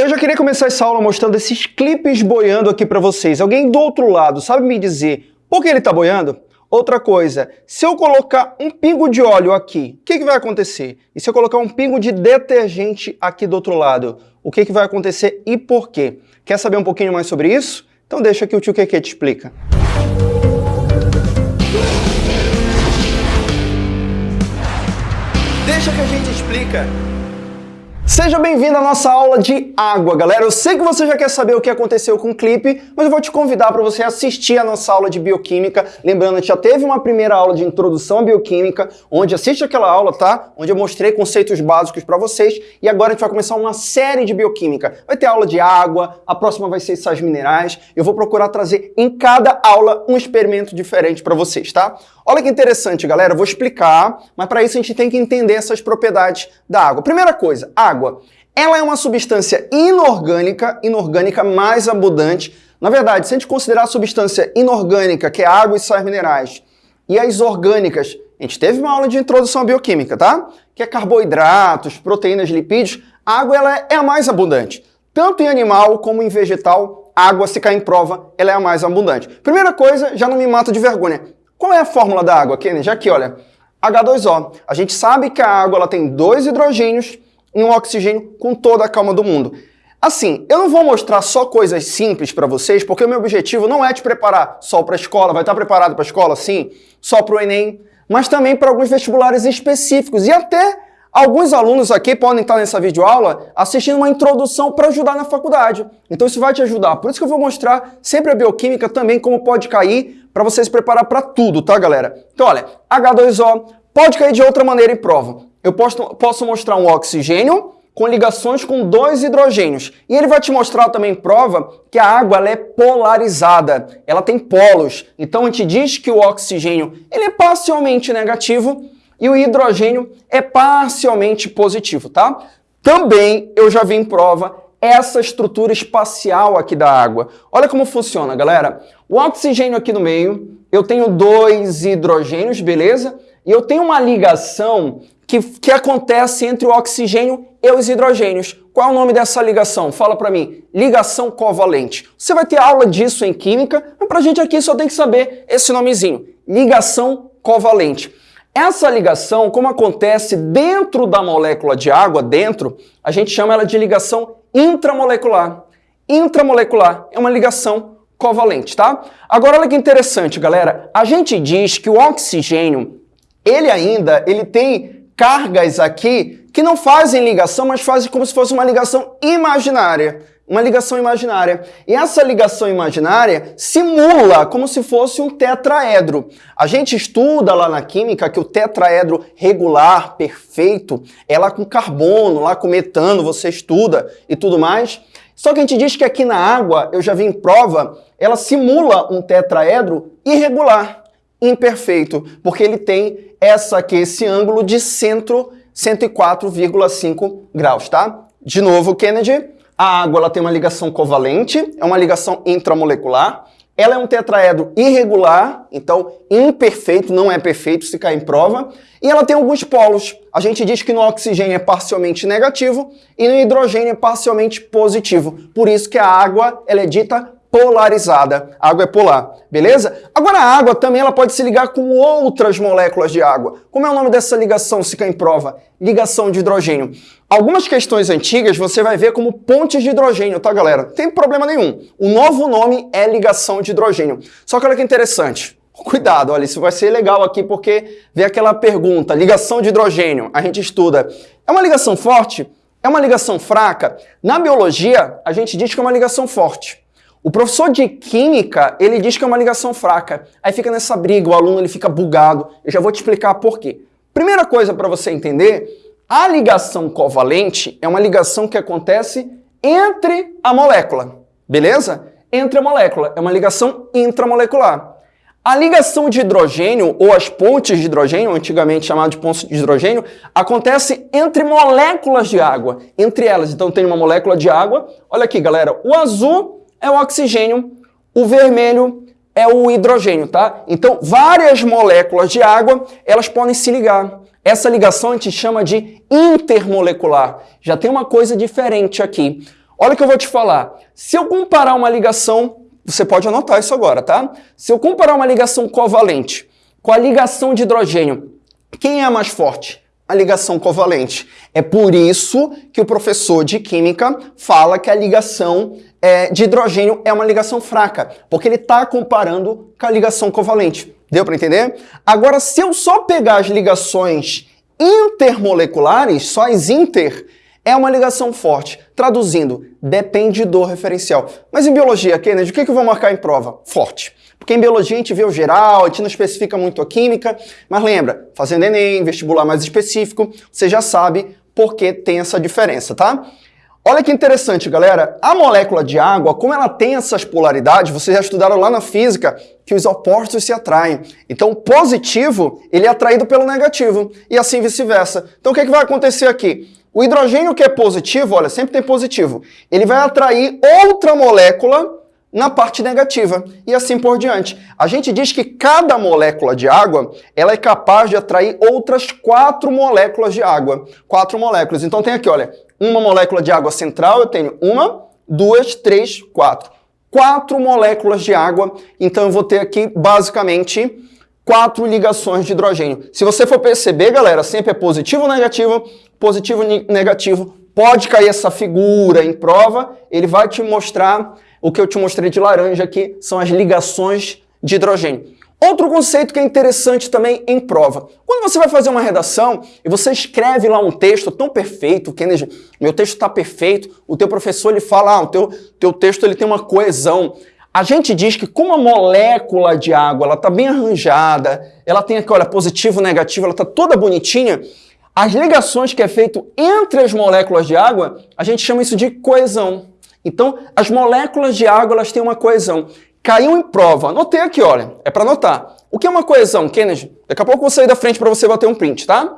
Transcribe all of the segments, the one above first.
Eu já queria começar essa aula mostrando esses clipes boiando aqui para vocês. Alguém do outro lado sabe me dizer por que ele está boiando? Outra coisa, se eu colocar um pingo de óleo aqui, o que, que vai acontecer? E se eu colocar um pingo de detergente aqui do outro lado, o que, que vai acontecer e por quê? Quer saber um pouquinho mais sobre isso? Então deixa que o tio Keke te explica. Deixa que a gente explica. Seja bem-vindo à nossa aula de água, galera. Eu sei que você já quer saber o que aconteceu com o clipe, mas eu vou te convidar para você assistir a nossa aula de bioquímica. Lembrando que já teve uma primeira aula de introdução à bioquímica, onde assiste aquela aula, tá? Onde eu mostrei conceitos básicos para vocês. E agora a gente vai começar uma série de bioquímica. Vai ter aula de água, a próxima vai ser sais minerais. Eu vou procurar trazer em cada aula um experimento diferente para vocês, tá? Olha que interessante, galera. Eu vou explicar, mas para isso a gente tem que entender essas propriedades da água. Primeira coisa, água. Ela é uma substância inorgânica, inorgânica mais abundante. Na verdade, se a gente considerar a substância inorgânica, que é água e sais minerais, e as orgânicas, a gente teve uma aula de introdução à bioquímica, tá? Que é carboidratos, proteínas, lipídios. A água ela é a mais abundante. Tanto em animal como em vegetal, água, se cair em prova, ela é a mais abundante. Primeira coisa, já não me mata de vergonha. Qual é a fórmula da água, Kennedy? Aqui, olha. H2O. A gente sabe que a água ela tem dois hidrogênios em um oxigênio com toda a calma do mundo. Assim, eu não vou mostrar só coisas simples para vocês, porque o meu objetivo não é te preparar só para a escola, vai estar preparado para a escola, sim, só para o Enem, mas também para alguns vestibulares específicos. E até alguns alunos aqui podem estar nessa videoaula assistindo uma introdução para ajudar na faculdade. Então isso vai te ajudar. Por isso que eu vou mostrar sempre a bioquímica também, como pode cair, para você se preparar para tudo, tá, galera? Então, olha, H2O pode cair de outra maneira em prova eu posso, posso mostrar um oxigênio com ligações com dois hidrogênios. E ele vai te mostrar também prova que a água ela é polarizada, ela tem polos. Então a gente diz que o oxigênio ele é parcialmente negativo e o hidrogênio é parcialmente positivo, tá? Também eu já vi em prova essa estrutura espacial aqui da água. Olha como funciona, galera. O oxigênio aqui no meio, eu tenho dois hidrogênios, beleza? E eu tenho uma ligação que, que acontece entre o oxigênio e os hidrogênios. Qual é o nome dessa ligação? Fala para mim. Ligação covalente. Você vai ter aula disso em química, mas para a gente aqui só tem que saber esse nomezinho. Ligação covalente. Essa ligação, como acontece dentro da molécula de água, dentro, a gente chama ela de ligação intramolecular. Intramolecular é uma ligação covalente, tá? Agora olha que interessante, galera. A gente diz que o oxigênio, ele ainda, ele tem cargas aqui que não fazem ligação, mas fazem como se fosse uma ligação imaginária. Uma ligação imaginária. E essa ligação imaginária simula como se fosse um tetraedro. A gente estuda lá na química que o tetraedro regular, perfeito, é lá com carbono, lá com metano, você estuda e tudo mais. Só que a gente diz que aqui na água, eu já vi em prova, ela simula um tetraedro irregular imperfeito, porque ele tem essa aqui, esse ângulo de centro 104,5 graus, tá? De novo, Kennedy, a água ela tem uma ligação covalente, é uma ligação intramolecular, ela é um tetraedro irregular, então imperfeito, não é perfeito se cair em prova, e ela tem alguns polos. A gente diz que no oxigênio é parcialmente negativo e no hidrogênio é parcialmente positivo. Por isso que a água ela é dita polarizada. A água é polar, beleza? Agora a água também ela pode se ligar com outras moléculas de água. Como é o nome dessa ligação, se em prova? Ligação de hidrogênio. Algumas questões antigas você vai ver como pontes de hidrogênio, tá galera? Não tem problema nenhum. O novo nome é ligação de hidrogênio. Só que olha que interessante. Cuidado, olha, isso vai ser legal aqui porque vem aquela pergunta, ligação de hidrogênio, a gente estuda. É uma ligação forte? É uma ligação fraca? Na biologia, a gente diz que é uma ligação forte. O professor de química, ele diz que é uma ligação fraca. Aí fica nessa briga, o aluno ele fica bugado. Eu já vou te explicar por quê. Primeira coisa para você entender, a ligação covalente é uma ligação que acontece entre a molécula, beleza? Entre a molécula, é uma ligação intramolecular. A ligação de hidrogênio, ou as pontes de hidrogênio, antigamente chamado de pontes de hidrogênio, acontece entre moléculas de água, entre elas. Então tem uma molécula de água, olha aqui galera, o azul é o oxigênio, o vermelho é o hidrogênio, tá? Então, várias moléculas de água, elas podem se ligar. Essa ligação a gente chama de intermolecular. Já tem uma coisa diferente aqui. Olha o que eu vou te falar. Se eu comparar uma ligação, você pode anotar isso agora, tá? Se eu comparar uma ligação covalente com a ligação de hidrogênio, quem é mais forte? A ligação covalente. É por isso que o professor de química fala que a ligação é, de hidrogênio é uma ligação fraca, porque ele está comparando com a ligação covalente. Deu para entender? Agora, se eu só pegar as ligações intermoleculares, só as inter, é uma ligação forte. Traduzindo, depende do referencial. Mas em biologia, Kennedy, o que eu vou marcar em prova? Forte. Porque em biologia a gente vê o geral, a gente não especifica muito a química, mas lembra, fazendo Enem, vestibular mais específico, você já sabe por que tem essa diferença, tá? Olha que interessante, galera. A molécula de água, como ela tem essas polaridades, vocês já estudaram lá na física que os opostos se atraem. Então, o positivo, ele é atraído pelo negativo, e assim vice-versa. Então, o que, é que vai acontecer aqui? O hidrogênio que é positivo, olha, sempre tem positivo, ele vai atrair outra molécula na parte negativa e assim por diante. A gente diz que cada molécula de água ela é capaz de atrair outras quatro moléculas de água. Quatro moléculas. Então tem aqui, olha, uma molécula de água central, eu tenho uma, duas, três, quatro. Quatro moléculas de água, então eu vou ter aqui basicamente quatro ligações de hidrogênio. Se você for perceber, galera, sempre é positivo ou negativo, positivo negativo. Pode cair essa figura em prova, ele vai te mostrar o que eu te mostrei de laranja aqui são as ligações de hidrogênio. Outro conceito que é interessante também em prova. Quando você vai fazer uma redação e você escreve lá um texto tão perfeito, Kennedy, meu texto está perfeito, o teu professor ele fala, ah, o teu, teu texto ele tem uma coesão. A gente diz que como a molécula de água ela está bem arranjada, ela tem aqui, olha, positivo, negativo, ela está toda bonitinha, as ligações que é feito entre as moléculas de água, a gente chama isso de coesão. Então, as moléculas de água elas têm uma coesão. Caiu em prova. Anotei aqui, olha. É para anotar. O que é uma coesão, Kennedy? Daqui a pouco eu vou sair da frente para você bater um print, tá?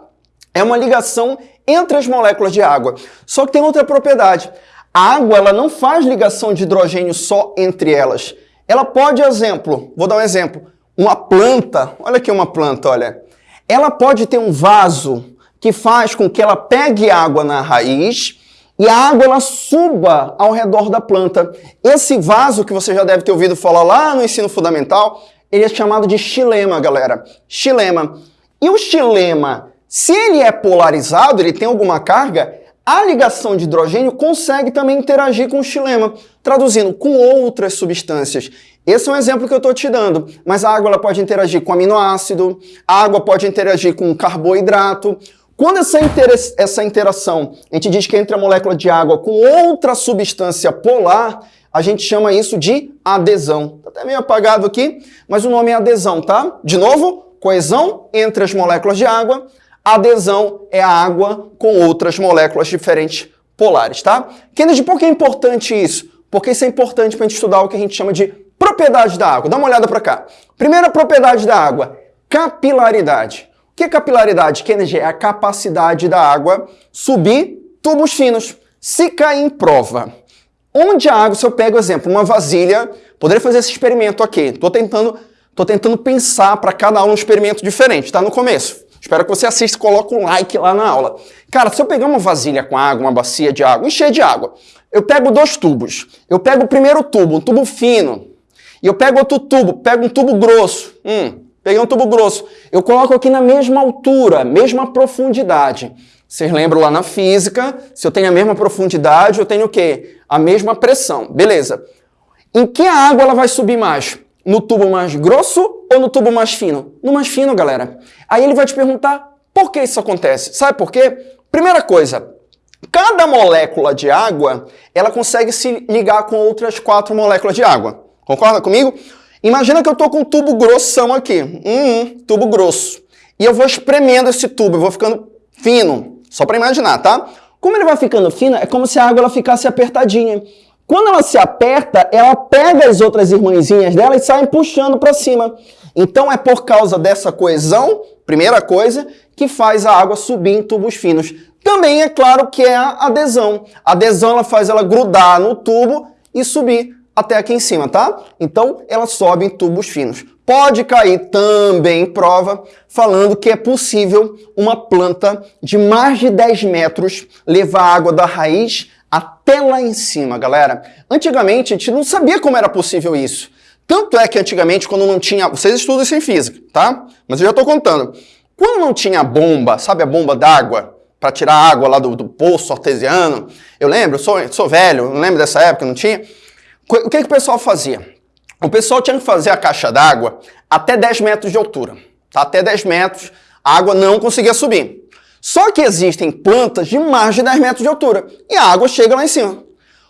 É uma ligação entre as moléculas de água. Só que tem outra propriedade. A água ela não faz ligação de hidrogênio só entre elas. Ela pode, exemplo, vou dar um exemplo. Uma planta, olha aqui uma planta, olha. Ela pode ter um vaso que faz com que ela pegue água na raiz e a água ela suba ao redor da planta. Esse vaso que você já deve ter ouvido falar lá no ensino fundamental, ele é chamado de xilema, galera. Xilema. E o xilema, se ele é polarizado, ele tem alguma carga, a ligação de hidrogênio consegue também interagir com o xilema, traduzindo, com outras substâncias. Esse é um exemplo que eu estou te dando, mas a água ela pode interagir com aminoácido, a água pode interagir com carboidrato, quando essa, essa interação, a gente diz que entre a molécula de água com outra substância polar, a gente chama isso de adesão. Está até meio apagado aqui, mas o nome é adesão, tá? De novo, coesão entre as moléculas de água. Adesão é a água com outras moléculas diferentes polares, tá? Kennedy, por que é importante isso? Porque isso é importante para a gente estudar o que a gente chama de propriedade da água. Dá uma olhada para cá. Primeira propriedade da água, capilaridade. O que é capilaridade? Kennedy é a capacidade da água subir tubos finos. Se cair em prova, onde a água, se eu pego, exemplo, uma vasilha, poderia fazer esse experimento aqui. Estou tentando, tô tentando pensar para cada aula um experimento diferente, tá? No começo. Espero que você assista e coloque um like lá na aula. Cara, se eu pegar uma vasilha com água, uma bacia de água, encher de água, eu pego dois tubos. Eu pego o primeiro tubo, um tubo fino, e eu pego outro tubo, pego um tubo grosso. Hum, Peguei um tubo grosso. Eu coloco aqui na mesma altura, mesma profundidade. Vocês lembram lá na física, se eu tenho a mesma profundidade, eu tenho o quê? A mesma pressão. Beleza. Em que a água ela vai subir mais? No tubo mais grosso ou no tubo mais fino? No mais fino, galera. Aí ele vai te perguntar por que isso acontece. Sabe por quê? Primeira coisa, cada molécula de água, ela consegue se ligar com outras quatro moléculas de água. Concorda comigo? Imagina que eu estou com um tubo grossão aqui, um tubo grosso, e eu vou espremendo esse tubo, eu vou ficando fino, só para imaginar, tá? Como ele vai ficando fino, é como se a água ela ficasse apertadinha. Quando ela se aperta, ela pega as outras irmãzinhas dela e sai puxando para cima. Então é por causa dessa coesão, primeira coisa, que faz a água subir em tubos finos. Também é claro que é a adesão. A adesão ela faz ela grudar no tubo e subir até aqui em cima, tá? Então, ela sobe em tubos finos. Pode cair também em prova falando que é possível uma planta de mais de 10 metros levar água da raiz até lá em cima, galera. Antigamente a gente não sabia como era possível isso. Tanto é que antigamente, quando não tinha. Vocês estudam isso em física, tá? Mas eu já estou contando. Quando não tinha bomba, sabe a bomba d'água? Para tirar água lá do, do, poço artesiano. Eu lembro, sou, sou velho, não lembro dessa época, não tinha. O que, que o pessoal fazia? O pessoal tinha que fazer a caixa d'água até 10 metros de altura. Tá? Até 10 metros, a água não conseguia subir. Só que existem plantas de mais de 10 metros de altura e a água chega lá em cima.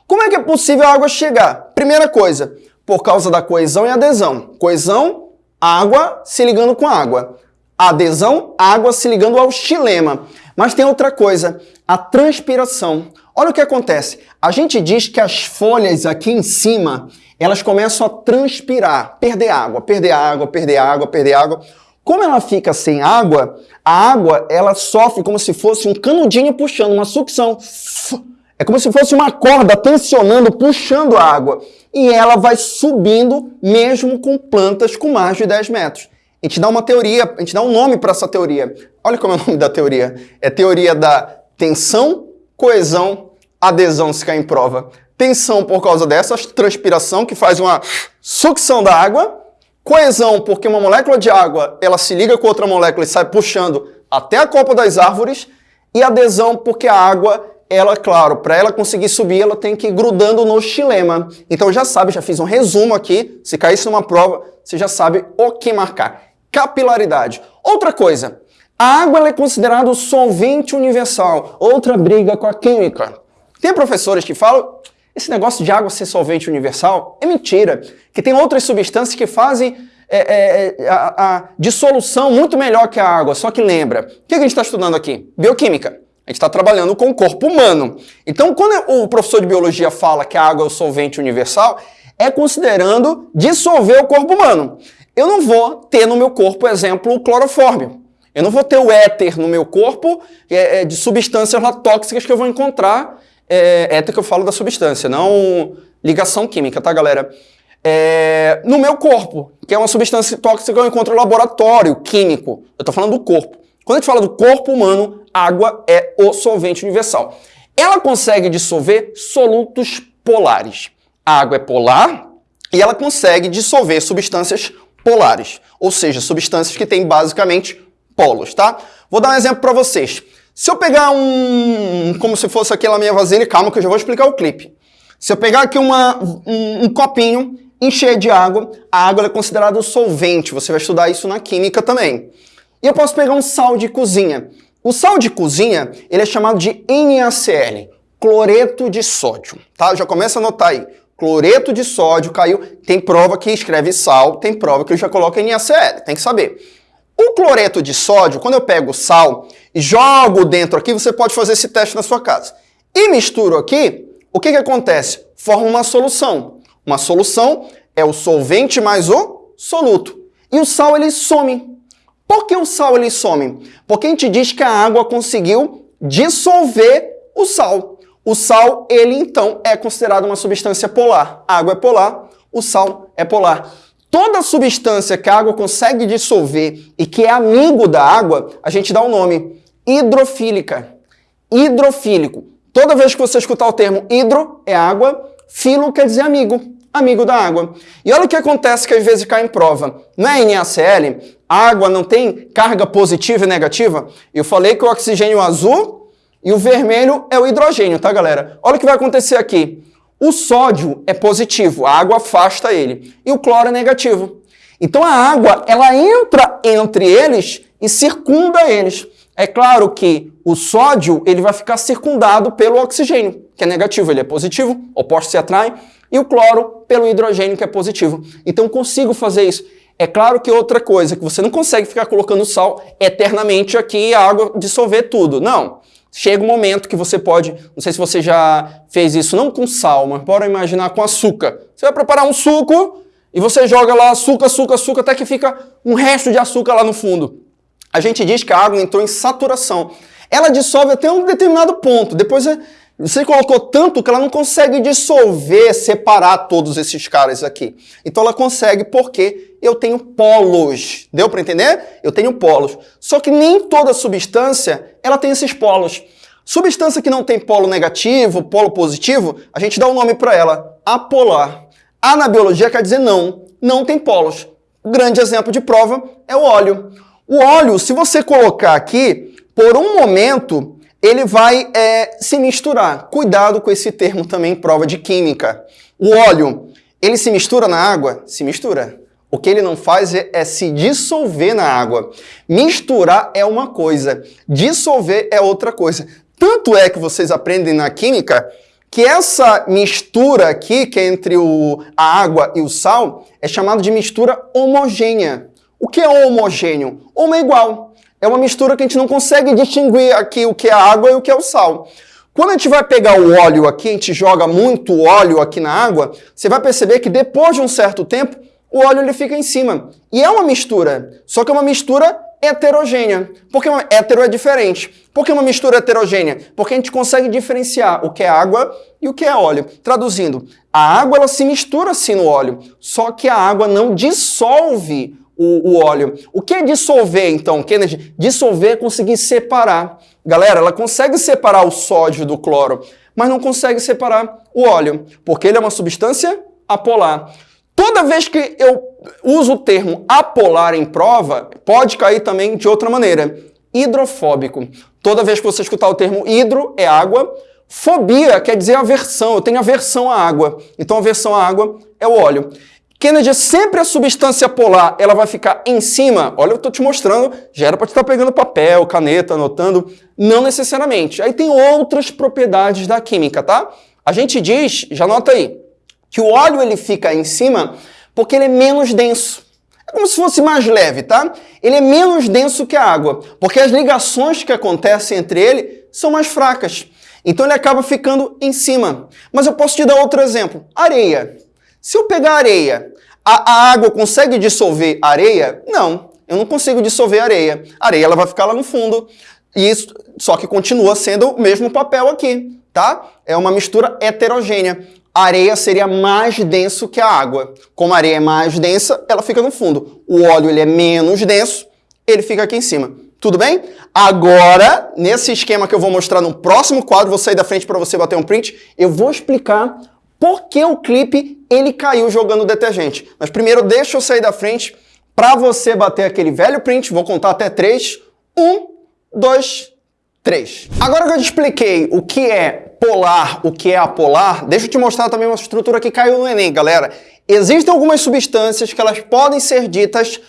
Como é que é possível a água chegar? Primeira coisa, por causa da coesão e adesão. Coesão, água se ligando com água. Adesão, água se ligando ao xilema. Mas tem outra coisa, a transpiração. Olha o que acontece. A gente diz que as folhas aqui em cima, elas começam a transpirar, perder água, perder água, perder água, perder água. Como ela fica sem água, a água ela sofre como se fosse um canudinho puxando, uma sucção. É como se fosse uma corda tensionando, puxando a água. E ela vai subindo mesmo com plantas com mais de 10 metros. A gente dá uma teoria, a gente dá um nome para essa teoria. Olha como é o nome da teoria. É teoria da tensão, coesão, adesão se cair em prova. Tensão por causa dessa transpiração que faz uma sucção da água. Coesão porque uma molécula de água ela se liga com outra molécula e sai puxando até a copa das árvores. E adesão porque a água ela, claro, para ela conseguir subir, ela tem que ir grudando no xilema. Então já sabe, já fiz um resumo aqui. Se caísse numa prova, você já sabe o que marcar capilaridade. Outra coisa, a água é considerada solvente universal. Outra briga com a química. Tem professores que falam esse negócio de água ser solvente universal é mentira, que tem outras substâncias que fazem é, é, é a, a, dissolução muito melhor que a água. Só que lembra, o que a gente está estudando aqui? Bioquímica. A gente está trabalhando com o corpo humano. Então, quando o professor de biologia fala que a água é o solvente universal, é considerando dissolver o corpo humano. Eu não vou ter no meu corpo, exemplo, o clorofórmio. Eu não vou ter o éter no meu corpo é, é, de substâncias lá tóxicas que eu vou encontrar. É, éter que eu falo da substância, não ligação química, tá, galera? É, no meu corpo, que é uma substância tóxica que eu encontro no laboratório químico. Eu estou falando do corpo. Quando a gente fala do corpo humano, água é o solvente universal. Ela consegue dissolver solutos polares. A água é polar e ela consegue dissolver substâncias polares, ou seja, substâncias que têm basicamente polos, tá? Vou dar um exemplo para vocês. Se eu pegar um, como se fosse aquela minha vasilha, calma que eu já vou explicar o clipe. Se eu pegar aqui uma, um, um copinho, encher de água, a água é considerada um solvente, você vai estudar isso na química também. E eu posso pegar um sal de cozinha. O sal de cozinha, ele é chamado de NaCl, cloreto de sódio, tá? Já começa a anotar aí cloreto de sódio caiu. Tem prova que escreve sal, tem prova que já coloca NaCl, tem que saber. O cloreto de sódio, quando eu pego sal e jogo dentro aqui, você pode fazer esse teste na sua casa. E misturo aqui, o que, que acontece? Forma uma solução. Uma solução é o solvente mais o soluto. E o sal ele some. Por que o sal ele some? Porque a gente diz que a água conseguiu dissolver o sal. O sal, ele então é considerado uma substância polar. A água é polar, o sal é polar. Toda substância que a água consegue dissolver e que é amigo da água, a gente dá um nome hidrofílica. Hidrofílico. Toda vez que você escutar o termo hidro, é água, filo quer dizer amigo, amigo da água. E olha o que acontece que às vezes cai em prova. Não é NaCl, a água não tem carga positiva e negativa? Eu falei que o oxigênio azul e o vermelho é o hidrogênio, tá, galera? Olha o que vai acontecer aqui. O sódio é positivo, a água afasta ele. E o cloro é negativo. Então a água, ela entra entre eles e circunda eles. É claro que o sódio, ele vai ficar circundado pelo oxigênio, que é negativo, ele é positivo, opostos se atraem, e o cloro pelo hidrogênio, que é positivo. Então consigo fazer isso. É claro que outra coisa, que você não consegue ficar colocando sal eternamente aqui e a água dissolver tudo. Não. Chega um momento que você pode, não sei se você já fez isso, não com sal, mas pode imaginar com açúcar. Você vai preparar um suco e você joga lá açúcar, açúcar, açúcar, até que fica um resto de açúcar lá no fundo. A gente diz que a água entrou em saturação. Ela dissolve até um determinado ponto. Depois é você colocou tanto que ela não consegue dissolver, separar todos esses caras aqui. Então ela consegue porque eu tenho polos. Deu para entender? Eu tenho polos. Só que nem toda substância ela tem esses polos. Substância que não tem polo negativo, polo positivo, a gente dá um nome para ela, apolar. A na biologia quer dizer não, não tem polos. Grande exemplo de prova é o óleo. O óleo, se você colocar aqui, por um momento, ele vai é, se misturar. Cuidado com esse termo também prova de química. O óleo, ele se mistura na água? Se mistura. O que ele não faz é, é, se dissolver na água. Misturar é uma coisa, dissolver é outra coisa. Tanto é que vocês aprendem na química que essa mistura aqui, que é entre o, a água e o sal, é chamada de mistura homogênea. O que é homogêneo? Uma é igual. É uma mistura que a gente não consegue distinguir aqui o que é água e o que é o sal. Quando a gente vai pegar o óleo aqui, a gente joga muito óleo aqui na água, você vai perceber que depois de um certo tempo, o óleo ele fica em cima. E é uma mistura, só que é uma mistura heterogênea. Porque uma, hétero é diferente. Por que uma mistura heterogênea? Porque a gente consegue diferenciar o que é água e o que é óleo. Traduzindo, a água ela se mistura sim no óleo, só que a água não dissolve o, o óleo. O que é dissolver, então, Kennedy? Dissolver é conseguir separar. Galera, ela consegue separar o sódio do cloro, mas não consegue separar o óleo, porque ele é uma substância apolar. Toda vez que eu uso o termo apolar em prova, pode cair também de outra maneira. Hidrofóbico. Toda vez que você escutar o termo hidro, é água. Fobia quer dizer aversão. Eu tenho aversão à água. Então, aversão à água é o óleo. Kennedy, é sempre a substância polar, ela vai ficar em cima. Olha, eu estou te mostrando, já era para estar pegando papel, caneta, anotando. Não necessariamente. Aí tem outras propriedades da química, tá? A gente diz, já anota aí, que o óleo ele fica em cima porque ele é menos denso. É como se fosse mais leve, tá? Ele é menos denso que a água, porque as ligações que acontecem entre ele são mais fracas. Então ele acaba ficando em cima. Mas eu posso te dar outro exemplo. Areia. Se eu pegar areia, a, a água consegue dissolver areia? Não, eu não consigo dissolver areia. A areia ela vai ficar lá no fundo. E isso, só que continua sendo o mesmo papel aqui, tá? É uma mistura heterogênea a areia seria mais denso que a água. Como a areia é mais densa, ela fica no fundo. O óleo ele é menos denso, ele fica aqui em cima. Tudo bem? Agora, nesse esquema que eu vou mostrar no próximo quadro, vou sair da frente para você bater um print, eu vou explicar por que o clipe ele caiu jogando detergente. Mas primeiro deixa eu sair da frente para você bater aquele velho print, vou contar até três. Um, dois, três. Agora que eu te expliquei o que é polar, o que é apolar, deixa eu te mostrar também uma estrutura que caiu no Enem, galera. Existem algumas substâncias que elas podem ser ditas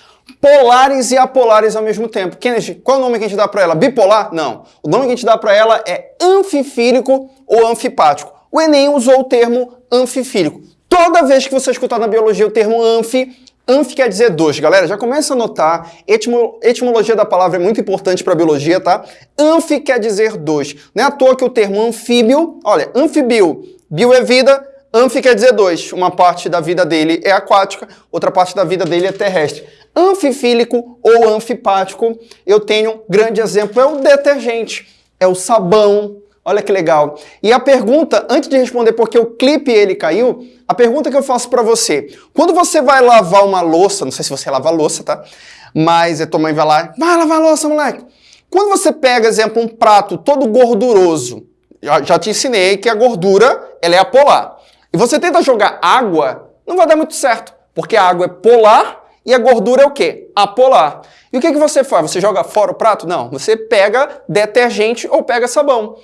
polares e apolares ao mesmo tempo. Kennedy, qual é o nome que a gente dá para ela? Bipolar? Não. O nome que a gente dá para ela é anfifílico ou anfipático. O Enem usou o termo anfifílico. Toda vez que você escutar na biologia o termo anfi, Anf quer dizer dois, galera, já começa a notar, etimo, etimologia da palavra é muito importante para a biologia, tá? Anf quer dizer dois. Não é à toa que o termo anfíbio, olha, anfibio, bio é vida, anf quer dizer dois. Uma parte da vida dele é aquática, outra parte da vida dele é terrestre. Anfifílico ou anfipático, eu tenho um grande exemplo, é o detergente, é o sabão, Olha que legal. E a pergunta, antes de responder porque o clipe ele caiu, a pergunta que eu faço para você, quando você vai lavar uma louça, não sei se você lava louça, tá? Mas a tua mãe vai lá, vai lavar louça, moleque. Quando você pega, exemplo, um prato todo gorduroso, já, já te ensinei que a gordura, ela é apolar. E você tenta jogar água, não vai dar muito certo, porque a água é polar e a gordura é o quê? Apolar. E o que, que você faz? Você joga fora o prato? Não, você pega detergente ou pega sabão.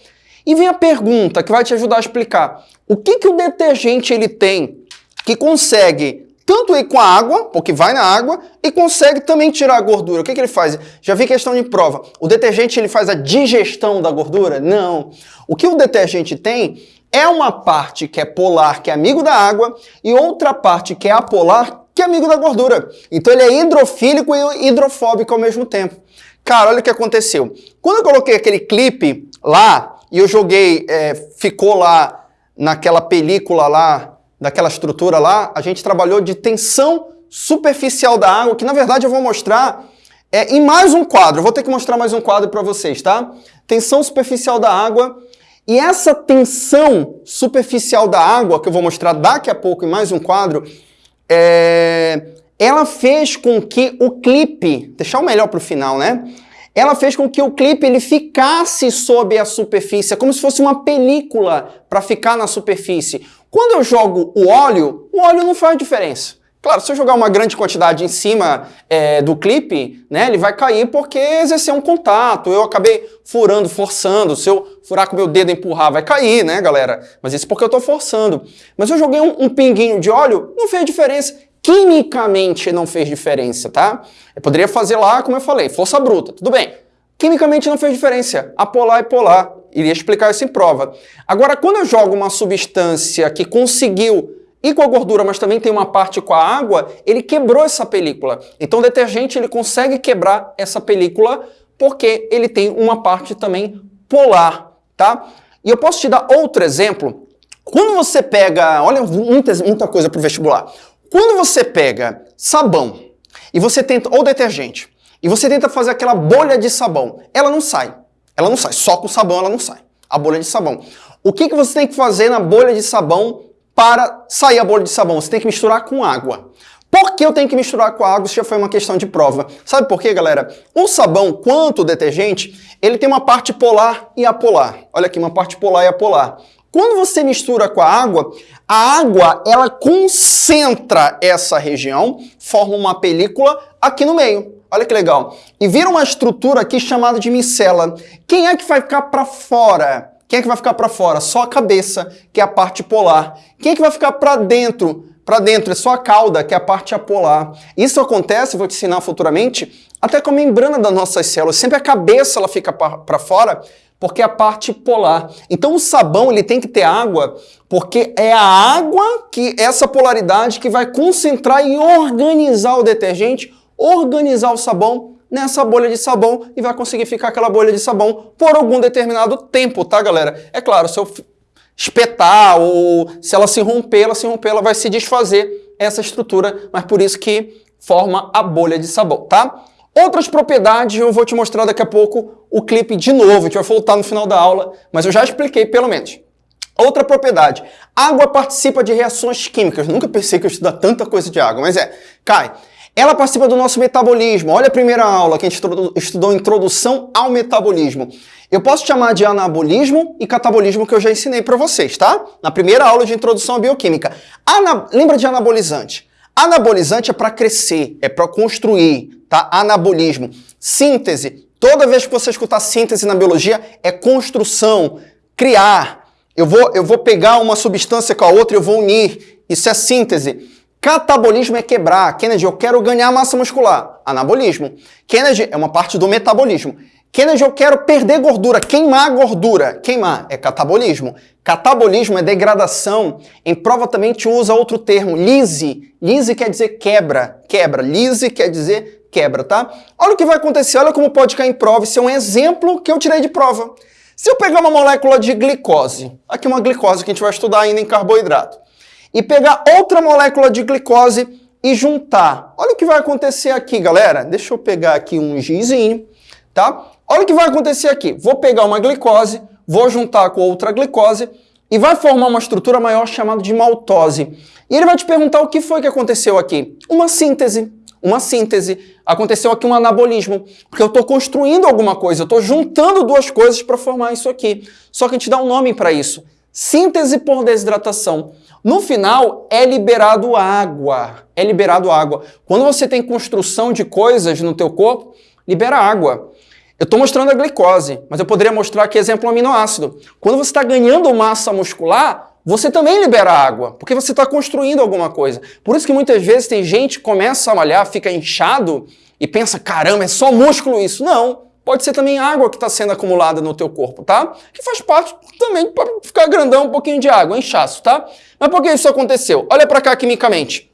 E vem a pergunta que vai te ajudar a explicar. O que, que o detergente ele tem que consegue tanto ir com a água, porque vai na água, e consegue também tirar a gordura. O que, que ele faz? Já vi questão de prova. O detergente ele faz a digestão da gordura? Não. O que o detergente tem é uma parte que é polar, que é amigo da água, e outra parte que é apolar, que é amigo da gordura. Então ele é hidrofílico e hidrofóbico ao mesmo tempo. Cara, olha o que aconteceu. Quando eu coloquei aquele clipe lá, e eu joguei, é, ficou lá naquela película lá, daquela estrutura lá, a gente trabalhou de tensão superficial da água, que na verdade eu vou mostrar é, em mais um quadro. Eu vou ter que mostrar mais um quadro para vocês, tá? Tensão superficial da água. E essa tensão superficial da água, que eu vou mostrar daqui a pouco em mais um quadro, é, ela fez com que o clipe, deixar o melhor para o final, né? Ela fez com que o clipe ele ficasse sob a superfície, como se fosse uma película para ficar na superfície. Quando eu jogo o óleo, o óleo não faz diferença. Claro, se eu jogar uma grande quantidade em cima é, do clipe, né, ele vai cair porque exerceu um contato. Eu acabei furando, forçando. Se eu furar com meu dedo e empurrar, vai cair, né, galera? Mas isso porque eu estou forçando. Mas eu joguei um, um pinguinho de óleo, não fez diferença. Quimicamente não fez diferença, tá? Eu poderia fazer lá, como eu falei, força bruta, tudo bem. Quimicamente não fez diferença. Apolar e polar. Iria explicar isso em prova. Agora, quando eu jogo uma substância que conseguiu e com a gordura, mas também tem uma parte com a água, ele quebrou essa película. Então o detergente ele consegue quebrar essa película porque ele tem uma parte também polar, tá? E eu posso te dar outro exemplo. Quando você pega, olha muita, muita coisa para o vestibular. Quando você pega sabão e você tenta, ou detergente, e você tenta fazer aquela bolha de sabão, ela não sai. Ela não sai, só com sabão ela não sai. A bolha de sabão. O que, que você tem que fazer na bolha de sabão para sair a bolha de sabão. Você tem que misturar com água. Por que eu tenho que misturar com água? Isso já foi uma questão de prova. Sabe por quê, galera? O sabão, quanto o detergente, ele tem uma parte polar e apolar. Olha aqui, uma parte polar e apolar. Quando você mistura com a água, a água ela concentra essa região, forma uma película aqui no meio. Olha que legal. E vira uma estrutura aqui chamada de micela. Quem é que vai ficar para fora? Quem é que vai ficar para fora? Só a cabeça, que é a parte polar. Quem é que vai ficar para dentro? Para dentro é só a cauda, que é a parte apolar. Isso acontece, vou te ensinar futuramente, até com a membrana das nossas células. Sempre a cabeça ela fica para fora, porque é a parte polar. Então o sabão ele tem que ter água, porque é a água que essa polaridade que vai concentrar e organizar o detergente, organizar o sabão nessa bolha de sabão e vai conseguir ficar aquela bolha de sabão por algum determinado tempo, tá, galera? É claro, se eu espetar ou se ela se romper, ela se romper, ela vai se desfazer essa estrutura, mas por isso que forma a bolha de sabão, tá? Outras propriedades eu vou te mostrar daqui a pouco o clipe de novo, a gente vai voltar no final da aula, mas eu já expliquei pelo menos. Outra propriedade, água participa de reações químicas. Nunca pensei que eu estudar tanta coisa de água, mas é. Cai, ela participa do nosso metabolismo. Olha a primeira aula que a gente estudou Introdução ao Metabolismo. Eu posso chamar de anabolismo e catabolismo que eu já ensinei para vocês, tá? Na primeira aula de Introdução à Bioquímica. Ana... Lembra de anabolizante? Anabolizante é para crescer, é para construir, tá? Anabolismo. Síntese. Toda vez que você escutar síntese na biologia, é construção, criar. Eu vou, eu vou pegar uma substância com a outra e eu vou unir. Isso é síntese. Catabolismo é quebrar. Kennedy, eu quero ganhar massa muscular. Anabolismo. Kennedy é uma parte do metabolismo. Kennedy, eu quero perder gordura, queimar gordura. Queimar é catabolismo. Catabolismo é degradação. Em prova também te usa outro termo, lise. Lise quer dizer quebra. Quebra. Lise quer dizer quebra, tá? Olha o que vai acontecer, olha como pode cair em prova. Isso é um exemplo que eu tirei de prova. Se eu pegar uma molécula de glicose, aqui uma glicose que a gente vai estudar ainda em carboidrato e pegar outra molécula de glicose e juntar. Olha o que vai acontecer aqui, galera. Deixa eu pegar aqui um gizinho, tá? Olha o que vai acontecer aqui. Vou pegar uma glicose, vou juntar com outra glicose e vai formar uma estrutura maior chamada de maltose. E ele vai te perguntar o que foi que aconteceu aqui. Uma síntese. Uma síntese. Aconteceu aqui um anabolismo. Porque eu estou construindo alguma coisa, eu estou juntando duas coisas para formar isso aqui. Só que a gente dá um nome para isso. Síntese por desidratação. No final, é liberado água. É liberado água. Quando você tem construção de coisas no teu corpo, libera água. Eu estou mostrando a glicose, mas eu poderia mostrar aqui exemplo aminoácido. Quando você está ganhando massa muscular, você também libera água, porque você está construindo alguma coisa. Por isso que muitas vezes tem gente que começa a malhar, fica inchado e pensa, caramba, é só músculo isso. Não, pode ser também água que está sendo acumulada no teu corpo, tá? Que faz parte também para ficar grandão um pouquinho de água, inchaço, tá? Mas por que isso aconteceu? Olha para cá quimicamente.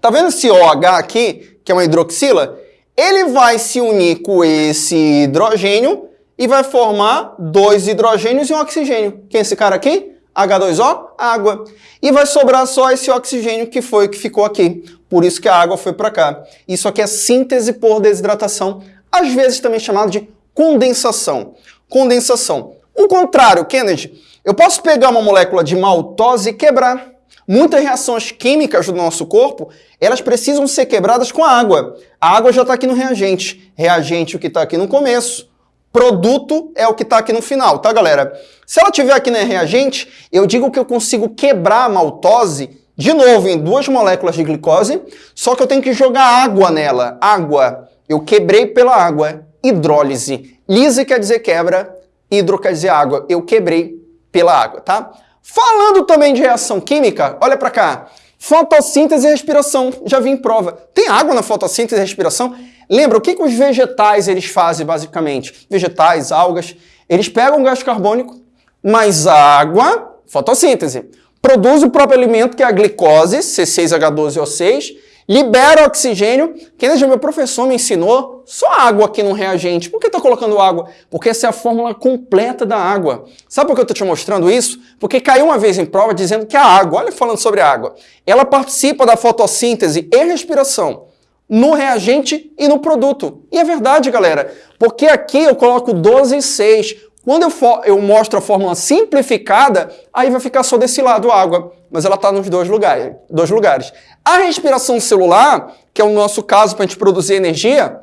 Tá vendo esse OH aqui, que é uma hidroxila? Ele vai se unir com esse hidrogênio e vai formar dois hidrogênios e um oxigênio. Quem é esse cara aqui? H2O, água. E vai sobrar só esse oxigênio que foi que ficou aqui. Por isso que a água foi para cá. Isso aqui é síntese por desidratação, às vezes também chamado de condensação. Condensação. O contrário, Kennedy, eu posso pegar uma molécula de maltose e quebrar. Muitas reações químicas do nosso corpo, elas precisam ser quebradas com a água. A água já está aqui no reagente. Reagente o que está aqui no começo, produto é o que está aqui no final, tá, galera? Se ela tiver aqui no reagente, eu digo que eu consigo quebrar a maltose de novo em duas moléculas de glicose, só que eu tenho que jogar água nela. Água. Eu quebrei pela água. Hidrólise. Lise quer dizer quebra, hidro quer dizer água. Eu quebrei pela água, tá? Falando também de reação química, olha para cá. Fotossíntese e respiração, já vi em prova. Tem água na fotossíntese e respiração? Lembra, o que, que os vegetais eles fazem basicamente? Vegetais, algas, eles pegam gás carbônico, mais água, fotossíntese, produz o próprio alimento, que é a glicose, C6H12O6, libera oxigênio. Quem já meu professor me ensinou, só água aqui no reagente. Por que está colocando água? Porque essa é a fórmula completa da água. Sabe por que eu estou te mostrando isso? Porque caiu uma vez em prova dizendo que a água, olha falando sobre a água, ela participa da fotossíntese e respiração no reagente e no produto. E é verdade, galera, porque aqui eu coloco 12 e 6. Quando eu, for, eu mostro a fórmula simplificada, aí vai ficar só desse lado água, mas ela está nos dois lugares, dois lugares. A respiração celular, que é o nosso caso para a gente produzir energia,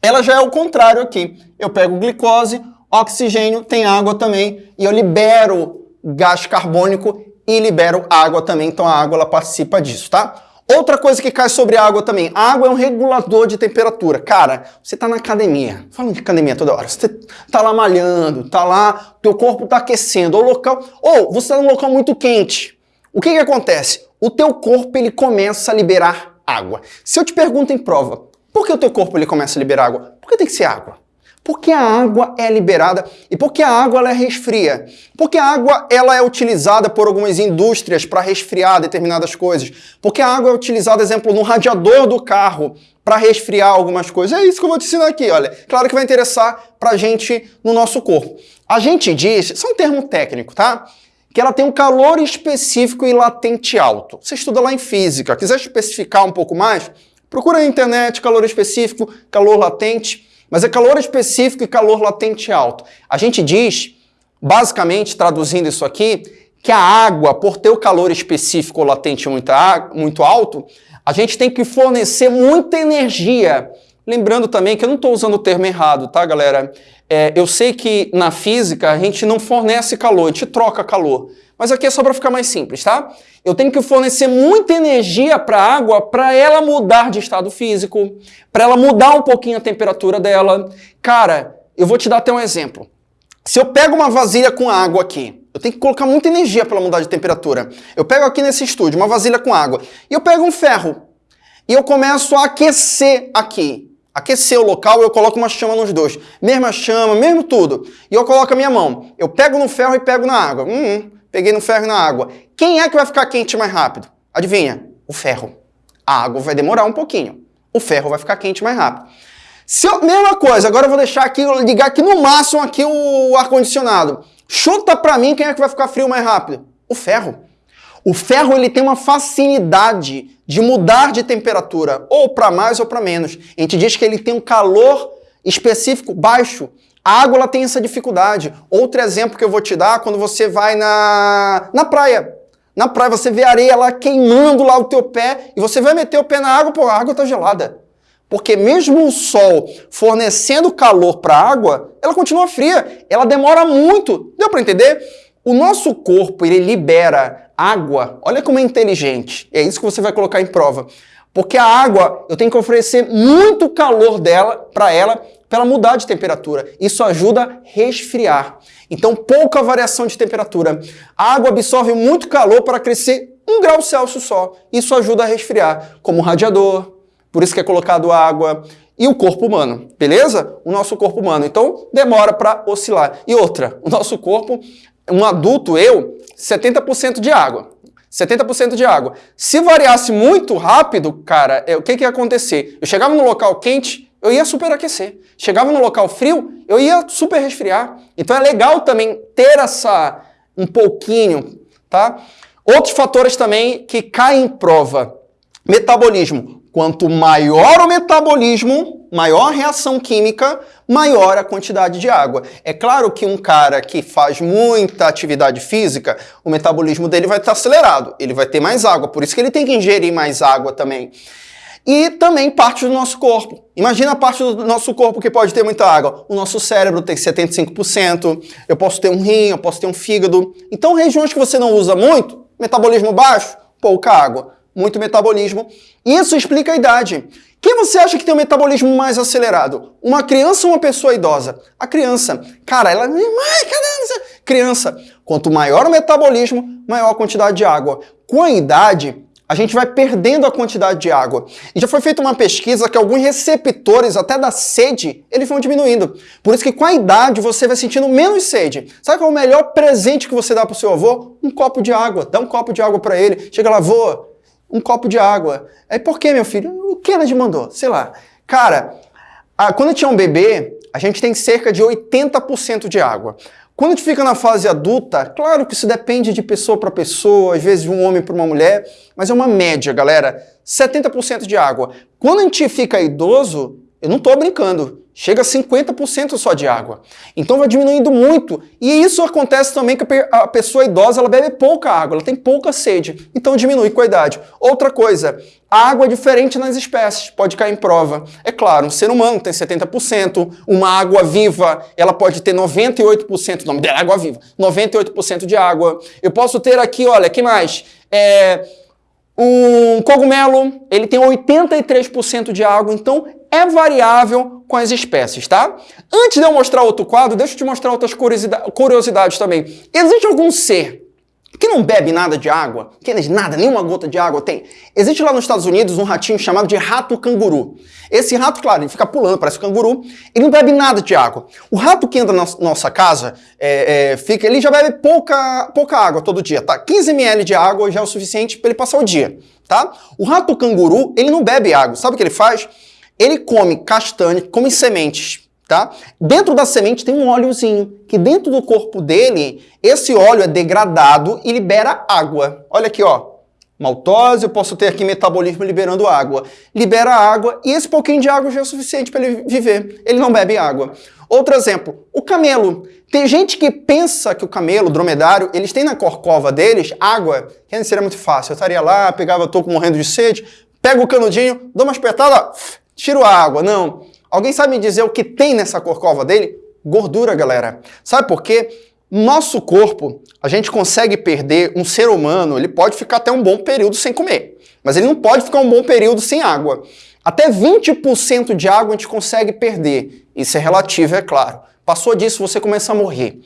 ela já é o contrário aqui. Eu pego glicose, oxigênio, tem água também, e eu libero gás carbônico e libero água também, então a água ela participa disso, tá? Outra coisa que cai sobre a água também. A água é um regulador de temperatura. Cara, você está na academia. Falando de academia toda hora. Você está lá malhando, está lá, teu corpo está aquecendo. Ou local, ou você está num local muito quente. O que, que acontece? O teu corpo ele começa a liberar água. Se eu te pergunto em prova, por que o teu corpo ele começa a liberar água? Por que tem que ser água? Porque a água é liberada e porque a água ela é resfria. Porque a água ela é utilizada por algumas indústrias para resfriar determinadas coisas. Porque a água é utilizada, exemplo, no radiador do carro para resfriar algumas coisas. É isso que eu vou te ensinar aqui, olha. Claro que vai interessar para a gente no nosso corpo. A gente diz, isso é um termo técnico, tá? Que ela tem um calor específico e latente alto. Você estuda lá em física. Quiser especificar um pouco mais, procura na internet calor específico, calor latente. Mas é calor específico e calor latente alto. A gente diz, basicamente, traduzindo isso aqui, que a água, por ter o calor específico ou latente muito, muito alto, a gente tem que fornecer muita energia. Lembrando também que eu não estou usando o termo errado, tá, galera? É, eu sei que na física a gente não fornece calor, a gente troca calor. Mas aqui é só para ficar mais simples, tá? Eu tenho que fornecer muita energia para a água para ela mudar de estado físico, para ela mudar um pouquinho a temperatura dela. Cara, eu vou te dar até um exemplo. Se eu pego uma vasilha com água aqui, eu tenho que colocar muita energia para ela mudar de temperatura. Eu pego aqui nesse estúdio uma vasilha com água e eu pego um ferro e eu começo a aquecer aqui. Aquecer o local, eu coloco uma chama nos dois. Mesma chama, mesmo tudo. E eu coloco a minha mão. Eu pego no ferro e pego na água. Hum, peguei no ferro e na água. Quem é que vai ficar quente mais rápido? Adivinha? O ferro. A água vai demorar um pouquinho. O ferro vai ficar quente mais rápido. Se eu, mesma coisa, agora eu vou deixar aqui, ligar aqui no máximo aqui o ar-condicionado. Chuta pra mim quem é que vai ficar frio mais rápido? O ferro. O ferro ele tem uma facilidade de mudar de temperatura, ou para mais ou para menos. A gente diz que ele tem um calor específico baixo. A água tem essa dificuldade. Outro exemplo que eu vou te dar, quando você vai na, na praia. Na praia você vê areia lá queimando lá o teu pé e você vai meter o pé na água, pô, a água está gelada. Porque mesmo o sol fornecendo calor para a água, ela continua fria. Ela demora muito. Deu para entender? O nosso corpo, ele libera água. Olha como é inteligente. É isso que você vai colocar em prova. Porque a água, eu tenho que oferecer muito calor dela para ela ela mudar de temperatura. Isso ajuda a resfriar. Então, pouca variação de temperatura. A água absorve muito calor para crescer um grau Celsius só. Isso ajuda a resfriar, como o radiador, por isso que é colocado água, e o corpo humano, beleza? O nosso corpo humano. Então, demora para oscilar. E outra, o nosso corpo, um adulto, eu, 70% de água. 70% de água. Se variasse muito rápido, cara, é, o que, que ia acontecer? Eu chegava no local quente, eu ia superaquecer. Chegava no local frio, eu ia super resfriar. Então é legal também ter essa um pouquinho, tá? Outros fatores também que caem em prova. Metabolismo. Quanto maior o metabolismo, maior a reação química, maior a quantidade de água. É claro que um cara que faz muita atividade física, o metabolismo dele vai estar acelerado, ele vai ter mais água, por isso que ele tem que ingerir mais água também. E também parte do nosso corpo. Imagina a parte do nosso corpo que pode ter muita água. O nosso cérebro tem 75%, eu posso ter um rim, eu posso ter um fígado. Então, regiões que você não usa muito, metabolismo baixo, pouca água muito metabolismo. Isso explica a idade. Quem você acha que tem um metabolismo mais acelerado? Uma criança ou uma pessoa idosa? A criança. Cara, ela... Caramba! Criança. Quanto maior o metabolismo, maior a quantidade de água. Com a idade, a gente vai perdendo a quantidade de água. E já foi feita uma pesquisa que alguns receptores, até da sede, eles vão diminuindo. Por isso que com a idade você vai sentindo menos sede. Sabe qual é o melhor presente que você dá para o seu avô? Um copo de água. Dá um copo de água para ele. Chega lá, avô, um copo de água. Aí, por que, meu filho? O Kennedy mandou, sei lá. Cara, a, quando a gente é um bebê, a gente tem cerca de 80% de água. Quando a gente fica na fase adulta, claro que isso depende de pessoa para pessoa, às vezes de um homem para uma mulher, mas é uma média, galera. 70% de água. Quando a gente fica idoso, eu não estou brincando, chega a 50% só de água. Então vai diminuindo muito. E isso acontece também que a pessoa idosa ela bebe pouca água, ela tem pouca sede. Então diminui com a idade. Outra coisa, a água é diferente nas espécies, pode cair em prova. É claro, um ser humano tem 70%, uma água viva, ela pode ter 98%, o nome dela é água viva, 98% de água. Eu posso ter aqui, olha, que mais? É, um cogumelo, ele tem 83% de água, então é variável com as espécies, tá? Antes de eu mostrar outro quadro, deixa eu te mostrar outras curiosidades também. Existe algum ser que não bebe nada de água? Que nada, nenhuma gota de água tem? Existe lá nos Estados Unidos um ratinho chamado de rato canguru. Esse rato, claro, ele fica pulando, parece um canguru, ele não bebe nada de água. O rato que entra na nossa casa, é, é, fica, ele já bebe pouca, pouca água todo dia, tá? 15 ml de água já é o suficiente para ele passar o dia, tá? O rato canguru, ele não bebe água. Sabe o que ele faz? Ele come castanha, come sementes, tá? Dentro da semente tem um óleozinho, que dentro do corpo dele, esse óleo é degradado e libera água. Olha aqui, ó maltose, eu posso ter aqui metabolismo liberando água. Libera água e esse pouquinho de água já é o suficiente para ele viver. Ele não bebe água. Outro exemplo, o camelo. Tem gente que pensa que o camelo, o dromedário, eles têm na corcova deles água, que seria muito fácil. Eu estaria lá, pegava, tô morrendo de sede, pego o canudinho, dou uma espetada, tiro a água. Não. Alguém sabe me dizer o que tem nessa corcova dele? Gordura, galera. Sabe por quê? Nosso corpo, a gente consegue perder, um ser humano, ele pode ficar até um bom período sem comer, mas ele não pode ficar um bom período sem água. Até 20% de água a gente consegue perder. Isso é relativo, é claro. Passou disso, você começa a morrer.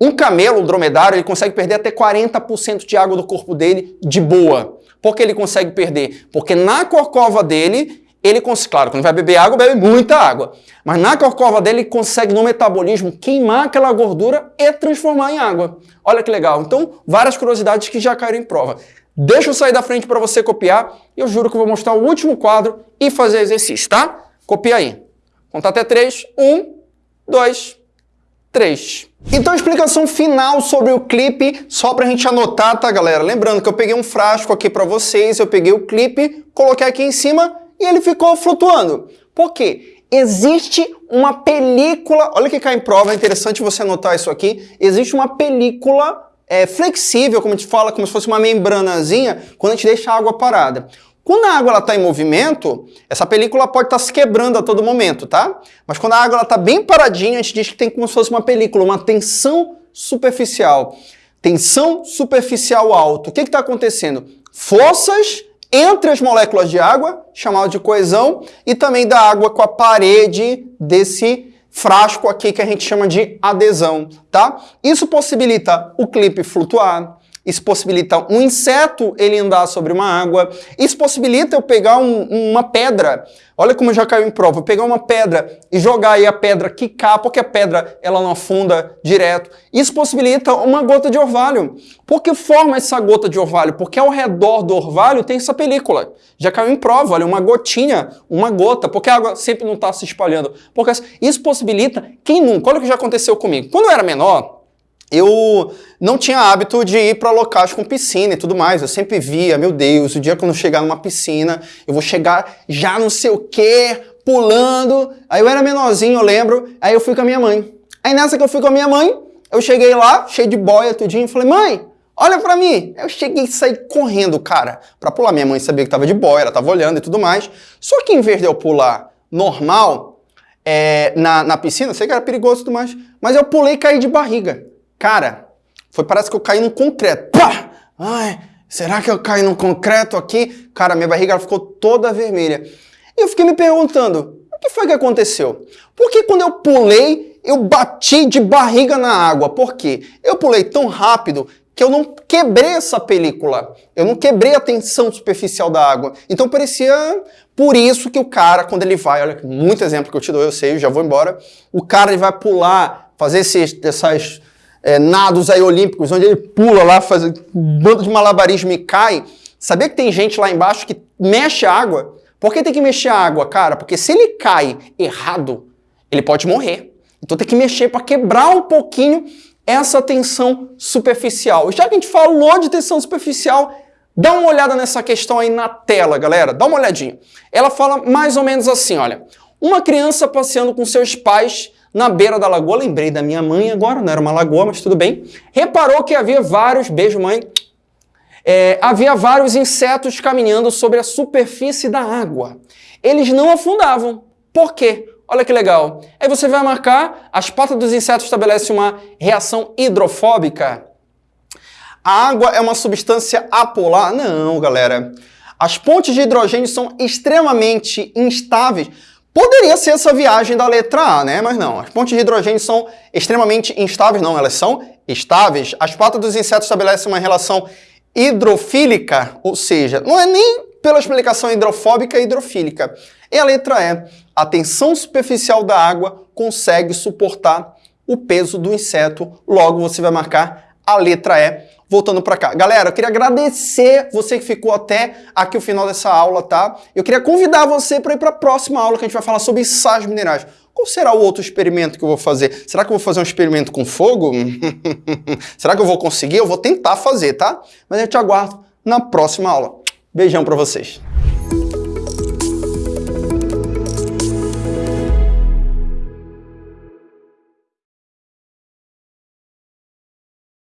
Um camelo, um dromedário, ele consegue perder até 40% de água do corpo dele de boa. Por que ele consegue perder? Porque na corcova dele, ele consegue, claro, quando vai beber água, bebe muita água. Mas na corcova dele, ele consegue no metabolismo queimar aquela gordura e transformar em água. Olha que legal. Então, várias curiosidades que já caíram em prova. Deixa eu sair da frente para você copiar eu juro que eu vou mostrar o último quadro e fazer exercício, tá? Copia aí. Contar até três. Um, dois, três. Então, explicação final sobre o clipe, só para a gente anotar, tá, galera? Lembrando que eu peguei um frasco aqui para vocês, eu peguei o clipe, coloquei aqui em cima e ele ficou flutuando. Por quê? Existe uma película, olha que cai em prova, é interessante você anotar isso aqui, existe uma película é, flexível, como a gente fala, como se fosse uma membranazinha, quando a gente deixa a água parada. Quando a água está em movimento, essa película pode estar tá se quebrando a todo momento, tá? Mas quando a água está bem paradinha, a gente diz que tem como se fosse uma película, uma tensão superficial. Tensão superficial alta. O que está acontecendo? Forças entre as moléculas de água, chamado de coesão, e também da água com a parede desse frasco aqui que a gente chama de adesão, tá? Isso possibilita o clipe flutuar, isso possibilita um inseto ele andar sobre uma água. Isso possibilita eu pegar um, uma pedra. Olha como já caiu em prova. Eu pegar uma pedra e jogar aí a pedra quicar, porque a pedra ela não afunda direto. Isso possibilita uma gota de orvalho. Por que forma essa gota de orvalho? Porque ao redor do orvalho tem essa película. Já caiu em prova, olha, uma gotinha, uma gota, porque a água sempre não está se espalhando. Porque isso possibilita, quem nunca, olha o que já aconteceu comigo. Quando eu era menor, eu não tinha hábito de ir para locais com piscina e tudo mais. Eu sempre via, meu Deus, o dia que eu chegar numa piscina, eu vou chegar já não sei o quê, pulando. Aí eu era menorzinho, eu lembro. Aí eu fui com a minha mãe. Aí nessa que eu fui com a minha mãe, eu cheguei lá, cheio de boia, tudinho, e falei, mãe, olha pra mim. Eu cheguei e saí correndo, cara, pra pular. Minha mãe sabia que tava de boia, ela tava olhando e tudo mais. Só que em vez de eu pular normal, é, na, na piscina, sei que era perigoso e tudo mais, mas eu pulei e caí de barriga. Cara, foi parece que eu caí num concreto. Pá! Ai, será que eu caí num concreto aqui? Cara, minha barriga ficou toda vermelha. E eu fiquei me perguntando, o que foi que aconteceu? Por que quando eu pulei, eu bati de barriga na água? Por quê? Eu pulei tão rápido que eu não quebrei essa película. Eu não quebrei a tensão superficial da água. Então parecia por isso que o cara, quando ele vai, olha, muito exemplo que eu te dou, eu sei, eu já vou embora, o cara ele vai pular, fazer esses, essas é, nados aí olímpicos, onde ele pula lá, faz um bando de malabarismo e cai. Sabia que tem gente lá embaixo que mexe a água? Por que tem que mexer a água, cara? Porque se ele cai errado, ele pode morrer. Então tem que mexer para quebrar um pouquinho essa tensão superficial. Já que a gente falou de tensão superficial, dá uma olhada nessa questão aí na tela, galera. Dá uma olhadinha. Ela fala mais ou menos assim, olha. Uma criança passeando com seus pais na beira da lagoa, lembrei da minha mãe agora, não era uma lagoa, mas tudo bem, reparou que havia vários, beijo mãe, é, havia vários insetos caminhando sobre a superfície da água. Eles não afundavam. Por quê? Olha que legal. Aí você vai marcar, as patas dos insetos estabelecem uma reação hidrofóbica. A água é uma substância apolar? Não, galera. As pontes de hidrogênio são extremamente instáveis Poderia ser essa viagem da letra A, né? Mas não, as pontes de hidrogênio são extremamente instáveis, não, elas são estáveis. As patas dos insetos estabelecem uma relação hidrofílica, ou seja, não é nem pela explicação hidrofóbica e hidrofílica. E a letra E, a tensão superficial da água consegue suportar o peso do inseto, logo você vai marcar a letra E voltando para cá. Galera, eu queria agradecer você que ficou até aqui o final dessa aula, tá? Eu queria convidar você para ir para a próxima aula que a gente vai falar sobre sais minerais. Qual será o outro experimento que eu vou fazer? Será que eu vou fazer um experimento com fogo? será que eu vou conseguir? Eu vou tentar fazer, tá? Mas eu te aguardo na próxima aula. Beijão para vocês.